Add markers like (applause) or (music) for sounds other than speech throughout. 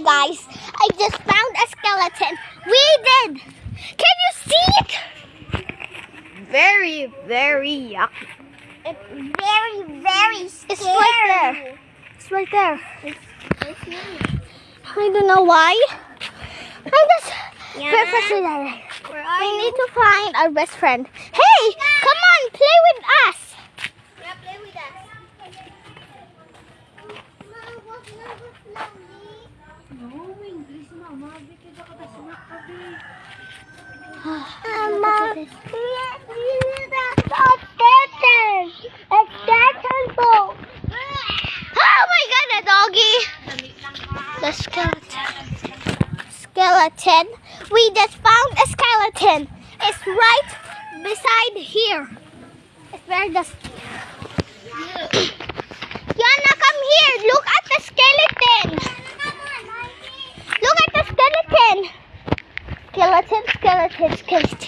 Hi guys, I just found a skeleton. We did. Can you see it? Very, very yucky. It's very, very scary. It's right there. It's right there. I don't know why. I just Yeah. purposely. Where We need to find our best friend. Hey, come on, play with us. Yeah, play with us. It's skeleton boat. Oh my god, a doggy. The skeleton. Skeleton. We just found a skeleton. It's right beside here. It's where the. (coughs) Yana, come here. Look at the skeleton. Look at the skeleton. Skeleton, skeleton,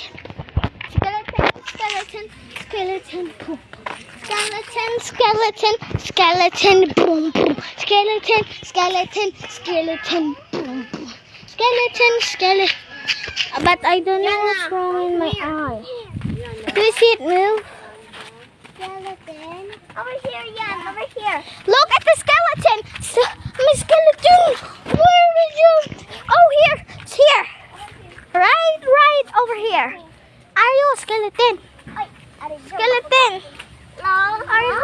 skeleton. Skeleton, skeleton, skeleton, boom. Skeleton, skeleton, skeleton, boom, boom. Skeleton, skeleton, skeleton, boom, boom. Skeleton, skeleton. But I don't know what's wrong in my eye. Do you see it move? Skeleton. Over here, Yan. Over here. Look at the skeleton. S- my skeleton. Where is you? Oh, here. It's here. Right, right over here. Are you a skeleton? Skeleton. Are you?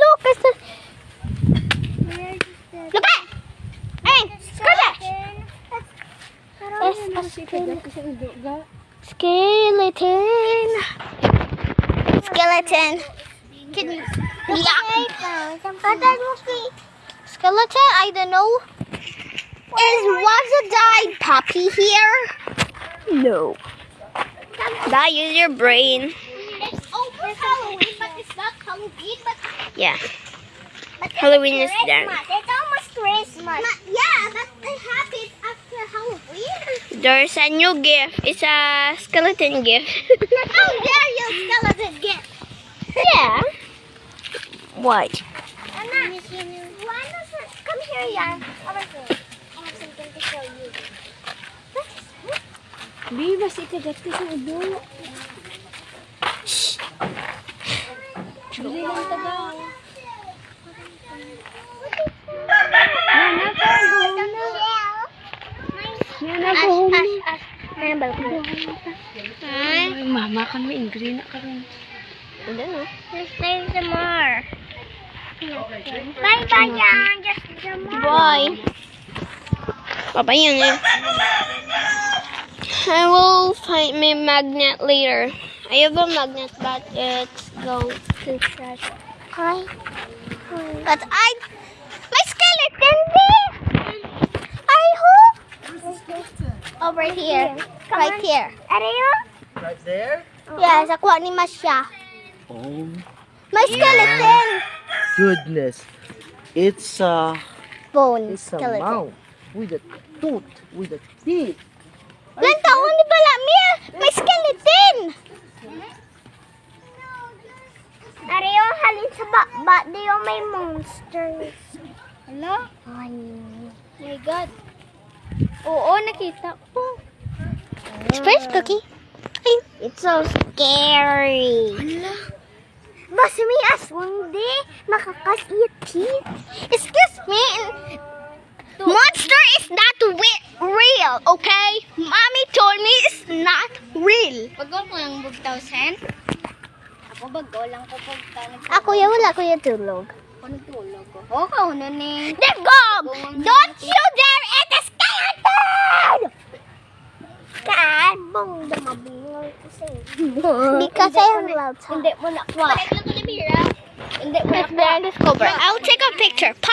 Look, it's the. Look at. Hey, skeleton. It's a skeleton. Skeleton. Skeleton. Can you? Yeah. Skeleton, I don't know. Is was a died puppy here? No. That use your brain. It's over Halloween, but it's not Halloween, but, Yeah. but Halloween is done. It's almost Christmas. yeah, but it happens after Halloween. There's a new gift. It's a skeleton gift. How dare you, skeleton gift? yeah. What? Anna, why not come here? Bi, bas ikagat ko eh, sa ulo. Shhh! Bili lang taga. Nana, pagod na. Nana, pagod na. Nana, balkon. Ay, mama, kan mo ingri na ka rin. Hindi na. Just save some more. Bye bye yan, just some more. Bye. Bye bye yan eh. I will find my magnet later. I have a magnet but it's go to trash. Hi. Hi. But I, my skeleton there. I hope over here, right here. Ariyo? Right there? Yeah, sa kuha ni Masya. Oh My skeleton. goodness. It's a Bone it's a skeleton. mouth with a tooth, with a teeth. Lan taon ni pala Mia, may skeleton. Ariyo, halin sa baba. Diyo may monsters. Hello? Ay. my God. Oo, nakita ko. First cookie. Ay. It's so scary. Boss me aswang di. Nakakasit teeth. Excuse me. Monster is not real, okay? lang bug 1,000? Ako bago lang ko bug Ah, kuya, wala kuya tulog. Ako nagtulog ko. Oh. Oo, kauno ni. Dagog! Don't you dare eat a skeleton! Kaan, mong damabingol kasi. Because I am loud. Hindi mo na. Hindi mo na. Hindi mo na. Hindi mo na. I'll take a picture. Pop!